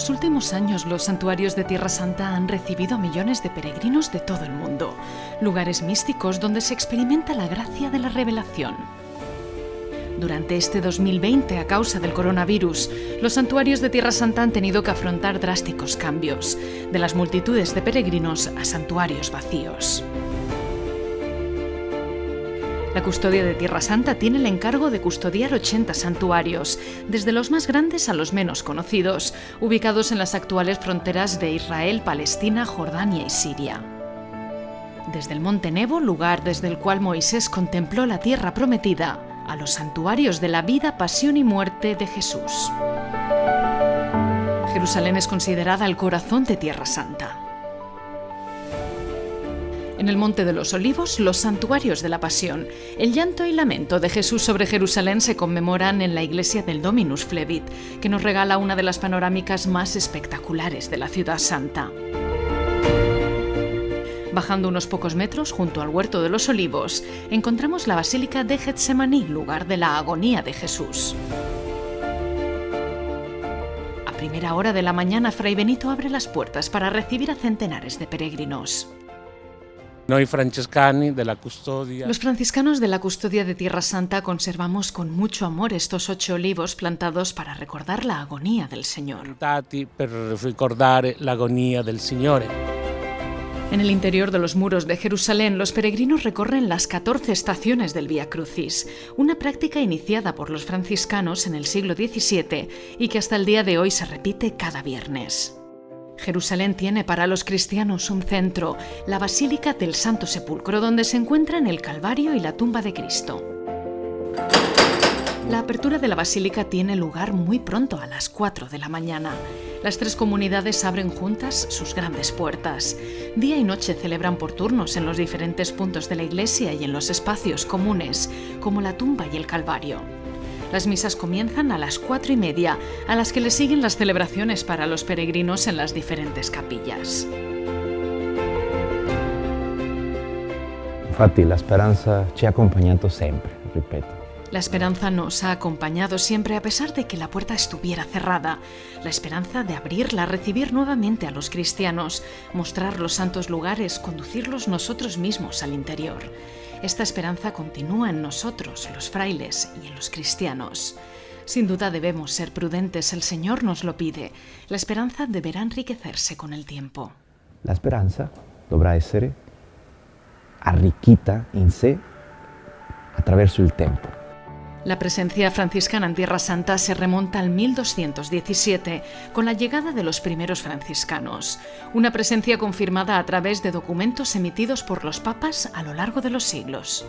los últimos años los santuarios de Tierra Santa han recibido a millones de peregrinos de todo el mundo, lugares místicos donde se experimenta la gracia de la revelación. Durante este 2020, a causa del coronavirus, los santuarios de Tierra Santa han tenido que afrontar drásticos cambios, de las multitudes de peregrinos a santuarios vacíos. La custodia de Tierra Santa tiene el encargo de custodiar 80 santuarios, desde los más grandes a los menos conocidos, ubicados en las actuales fronteras de Israel, Palestina, Jordania y Siria. Desde el Monte Nebo, lugar desde el cual Moisés contempló la tierra prometida, a los santuarios de la vida, pasión y muerte de Jesús. Jerusalén es considerada el corazón de Tierra Santa. En el Monte de los Olivos, los santuarios de la Pasión, el llanto y lamento de Jesús sobre Jerusalén se conmemoran en la iglesia del Dominus Flevit, que nos regala una de las panorámicas más espectaculares de la ciudad santa. Bajando unos pocos metros junto al huerto de los olivos, encontramos la Basílica de Getsemaní, lugar de la agonía de Jesús. A primera hora de la mañana, Fray Benito abre las puertas para recibir a centenares de peregrinos. Noi francescani de la custodia. Los franciscanos de la custodia de Tierra Santa conservamos con mucho amor estos ocho olivos plantados para recordar la agonía del Señor. Per ricordare l'agonia del Signore. En el interior de los muros de Jerusalén, los peregrinos recorren las 14 estaciones del Vía Crucis, una práctica iniciada por los franciscanos en el siglo XVII y que hasta el día de hoy se repite cada viernes. Jerusalén tiene para los cristianos un centro, la Basílica del Santo Sepulcro, donde se encuentran el Calvario y la tumba de Cristo. La apertura de la basílica tiene lugar muy pronto, a las 4 de la mañana. Las tres comunidades abren juntas sus grandes puertas. Día y noche celebran por turnos en los diferentes puntos de la iglesia y en los espacios comunes, como la tumba y el Calvario. Las misas comienzan a las cuatro y media, a las que le siguen las celebraciones para los peregrinos en las diferentes capillas. Infatti la speranza ci ha accompagnato sempre, ripeto. La esperanza nos ha acompañado siempre a pesar de que la puerta estuviera cerrada. La esperanza de abrirla, recibir nuevamente a los cristianos, mostrar los santos lugares, conducirlos nosotros mismos al interior. Esta esperanza continúa en nosotros, los frailes, y en los cristianos. Sin duda debemos ser prudentes, el Señor nos lo pide. La esperanza deberá enriquecerse con el tiempo. La speranza dovrà essere arricchita in sé attraverso il tempo. La presencia franciscana en Tierra Santa se remonta al 1217, con la llegada de los primeros franciscanos, una presencia confirmada a través de documentos emitidos por los papas a lo largo de los siglos.